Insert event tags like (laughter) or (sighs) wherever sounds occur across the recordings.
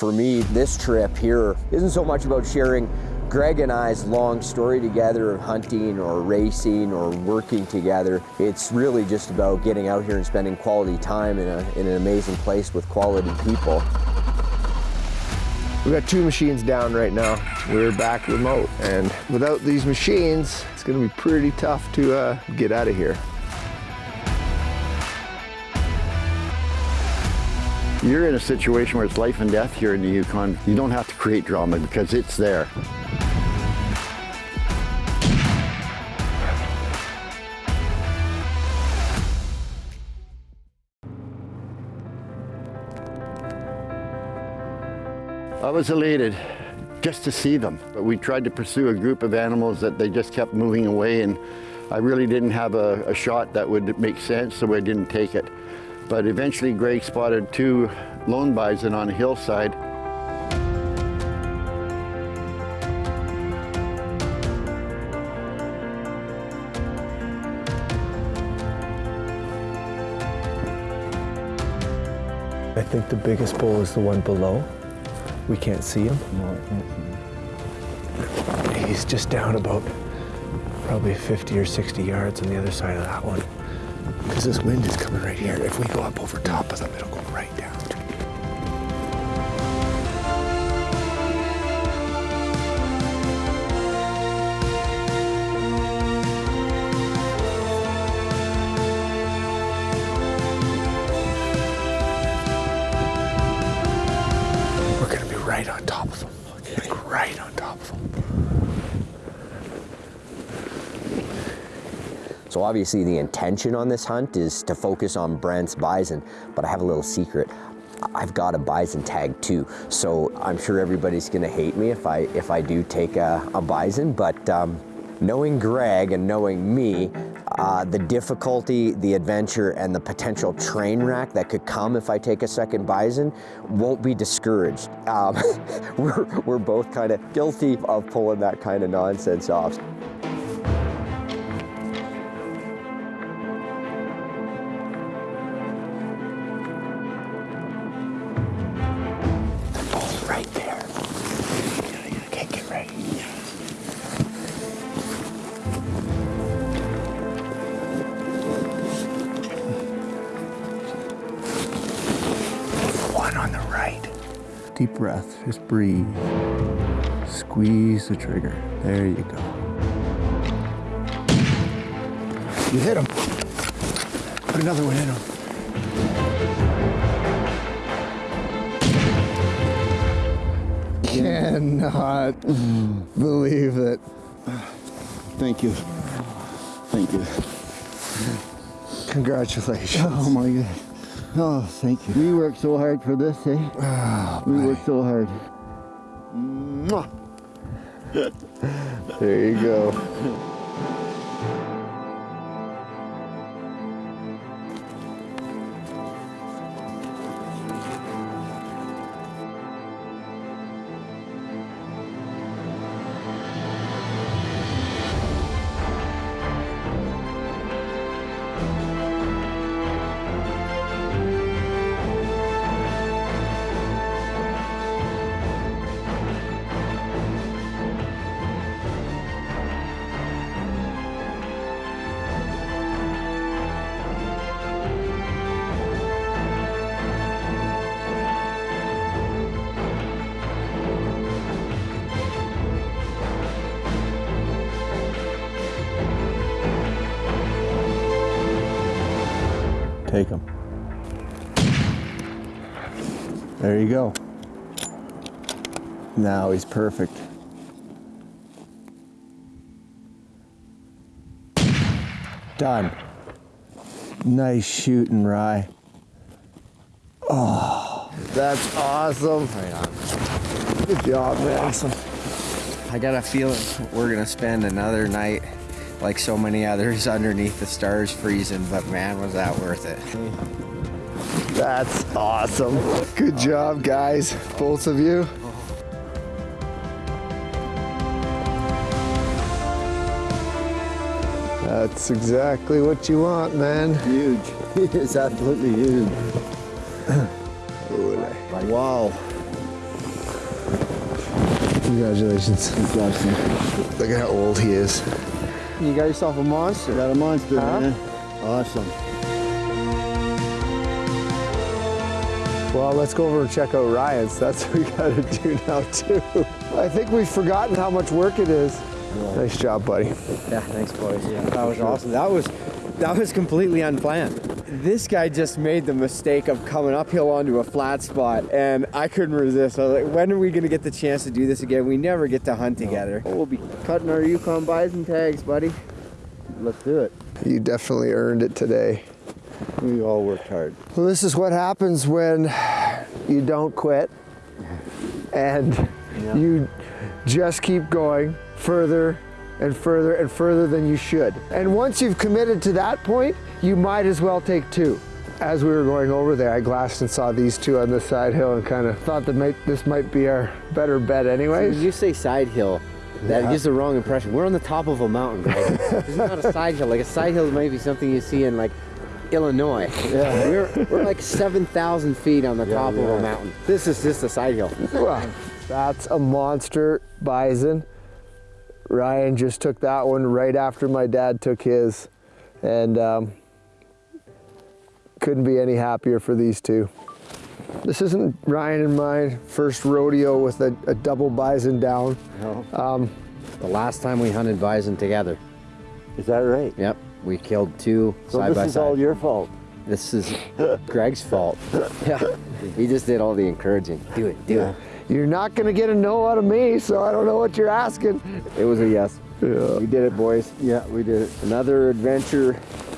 For me, this trip here isn't so much about sharing Greg and I's long story together of hunting or racing or working together. It's really just about getting out here and spending quality time in, a, in an amazing place with quality people. We've got two machines down right now. We're back remote, and without these machines, it's gonna be pretty tough to uh, get out of here. You're in a situation where it's life and death here in the Yukon. You don't have to create drama because it's there. I was elated just to see them. But we tried to pursue a group of animals that they just kept moving away and I really didn't have a, a shot that would make sense, so I didn't take it. But eventually Greg spotted two lone bison on a hillside. I think the biggest bull is the one below. We can't see him. He's just down about probably 50 or 60 yards on the other side of that one. Because this wind is coming right here. If we go up over top of them, it'll go right So obviously the intention on this hunt is to focus on Brent's bison, but I have a little secret. I've got a bison tag too, so I'm sure everybody's gonna hate me if I if I do take a, a bison, but um, knowing Greg and knowing me, uh, the difficulty, the adventure, and the potential train wreck that could come if I take a second bison won't be discouraged. Um, (laughs) we're, we're both kind of guilty of pulling that kind of nonsense off. One on the right. Deep breath, just breathe. Squeeze the trigger. There you go. You hit him. Put another one in him. Cannot believe it. Thank you. Thank you. Congratulations. Oh my God. Oh, thank you. We worked so hard for this, eh? (sighs) Oh, We worked so hard. There you go. Take him. There you go. Now he's perfect. Done. Nice shooting, Rye. Oh, that's awesome. Good job, man. Awesome. I got a feeling we're gonna spend another night like so many others underneath the stars freezing, but man, was that worth it. That's awesome. Good job, guys. Both of you. That's exactly what you want, man. Huge. (laughs) it's absolutely huge. Wow. Congratulations. Congratulations. Look at how old he is. You got yourself a monster. Got a monster, Huh? man. Awesome. Well, let's go over and check out Ryan's. That's what we gotta do now too. I think we've forgotten how much work it is. Nice job, buddy. Yeah, thanks, boys. Yeah, that was awesome. That was that was completely unplanned. This guy just made the mistake of coming uphill onto a flat spot, and I couldn't resist. I was like, when are we gonna get the chance to do this again? We never get to hunt together. We'll be cutting our Yukon bison tags, buddy. Let's do it. You definitely earned it today. We all worked hard. Well, this is what happens when you don't quit and you just keep going further and further and further than you should. And once you've committed to that point, you might as well take two. As we were going over there, I glassed and saw these two on the side hill and kind of thought that might, this might be our better bet anyways. you say side hill, that Yeah. gives the wrong impression. We're on the top of a mountain, guys. (laughs) this is not a side hill. Like a side hill might be something you see in like Illinois. Yeah. We're, we're like 7,000 feet on the top of a mountain. This is just a side hill. Well, That's a monster bison. Ryan just took that one right after my dad took his. And um, couldn't be any happier for these two. This isn't Ryan and my first rodeo with a, a double bison down. Um, The last time we hunted bison together. Is that right? Yep. We killed two So side this by is side. all your fault. This is (laughs) Greg's fault. Yeah. He just did all the encouraging. Do it, do it. You're not gonna get a no out of me, so I don't know what you're asking. It was a yes. Yeah. We did it, boys. Yeah, we did it. Another adventure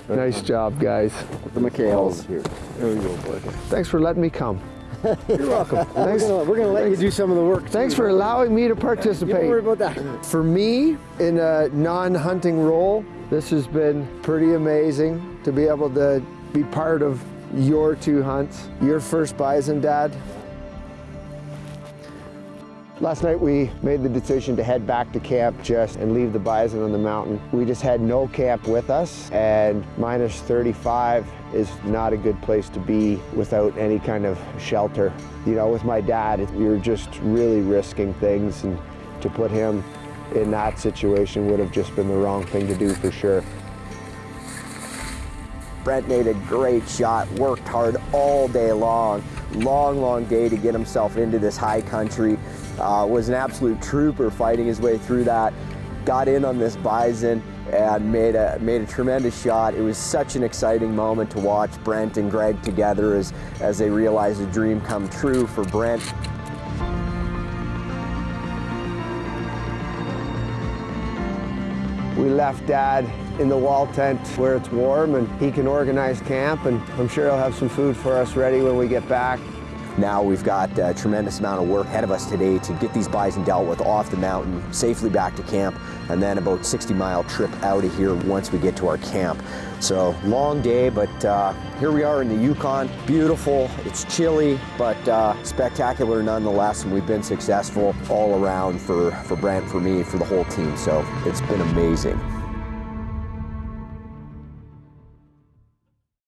Nice job, guys. the McHales. Here. There we go, boy. Thanks for letting me come. (laughs) You're welcome. We're Thanks, gonna, we're gonna let you do some of the work. thanks for allowing me to participate. Don't worry about that. For me, in a non-hunting role, this has been pretty amazing to be able to be part of your two hunts. Your first bison, Dad. Last night we made the decision to head back to camp just and leave the bison on the mountain. We just had no camp with us and minus 35 is not a good place to be without any kind of shelter. You know, with my dad, were just really risking things and to put him in that situation would have just been the wrong thing to do for sure. Brent made a great shot, worked hard all day long. Long, long day to get himself into this high country. Uh, was an absolute trooper fighting his way through that. Got in on this bison and made a made a tremendous shot. It was such an exciting moment to watch Brent and Greg together as as they realized a dream come true for Brent. We left Dad in the wall tent where it's warm and he can organize camp and I'm sure he'll have some food for us ready when we get back. Now we've got a tremendous amount of work ahead of us today to get these bison dealt with off the mountain, safely back to camp, and then about 60 mile trip out of here once we get to our camp. So long day, but uh, here we are in the Yukon. Beautiful, it's chilly, but uh, spectacular nonetheless, and we've been successful all around for, for Brent, for me, for the whole team. So it's been amazing.